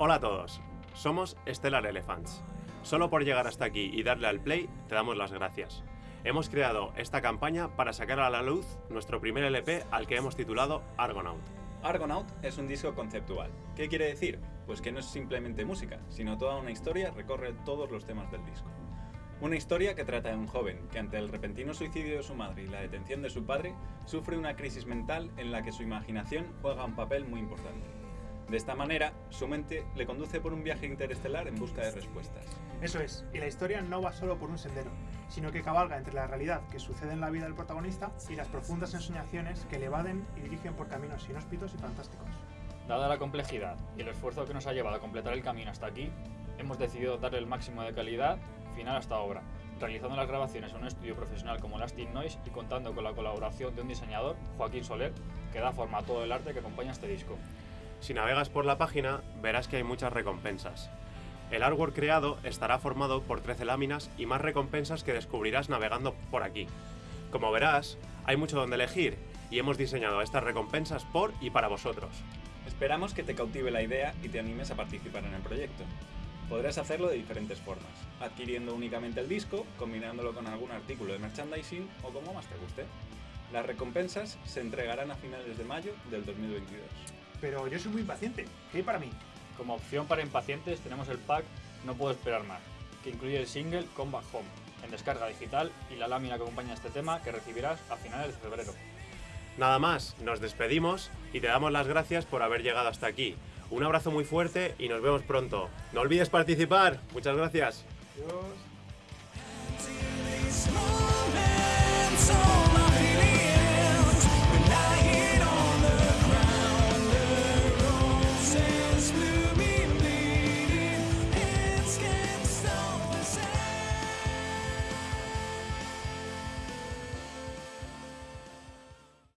Hola a todos, somos Stellar Elephants. Solo por llegar hasta aquí y darle al play, te damos las gracias. Hemos creado esta campaña para sacar a la luz nuestro primer LP al que hemos titulado Argonaut. Argonaut es un disco conceptual. ¿Qué quiere decir? Pues que no es simplemente música, sino toda una historia recorre todos los temas del disco. Una historia que trata de un joven que ante el repentino suicidio de su madre y la detención de su padre, sufre una crisis mental en la que su imaginación juega un papel muy importante. De esta manera, su mente le conduce por un viaje interestelar en busca de respuestas. Eso es, y la historia no va solo por un sendero, sino que cabalga entre la realidad que sucede en la vida del protagonista y las profundas ensoñaciones que le evaden y dirigen por caminos inhóspitos y fantásticos. Dada la complejidad y el esfuerzo que nos ha llevado a completar el camino hasta aquí, hemos decidido darle el máximo de calidad final a esta obra, realizando las grabaciones en un estudio profesional como Lasting Noise y contando con la colaboración de un diseñador, Joaquín Soler, que da forma a todo el arte que acompaña este disco. Si navegas por la página, verás que hay muchas recompensas. El artwork creado estará formado por 13 láminas y más recompensas que descubrirás navegando por aquí. Como verás, hay mucho donde elegir y hemos diseñado estas recompensas por y para vosotros. Esperamos que te cautive la idea y te animes a participar en el proyecto. Podrás hacerlo de diferentes formas, adquiriendo únicamente el disco, combinándolo con algún artículo de merchandising o como más te guste. Las recompensas se entregarán a finales de mayo del 2022. Pero yo soy muy impaciente, ¿qué hay para mí? Como opción para impacientes tenemos el pack No puedo esperar más, que incluye el single Combat Home, en descarga digital y la lámina que acompaña este tema que recibirás a finales de febrero. Nada más, nos despedimos y te damos las gracias por haber llegado hasta aquí. Un abrazo muy fuerte y nos vemos pronto. No olvides participar. Muchas gracias. Adiós.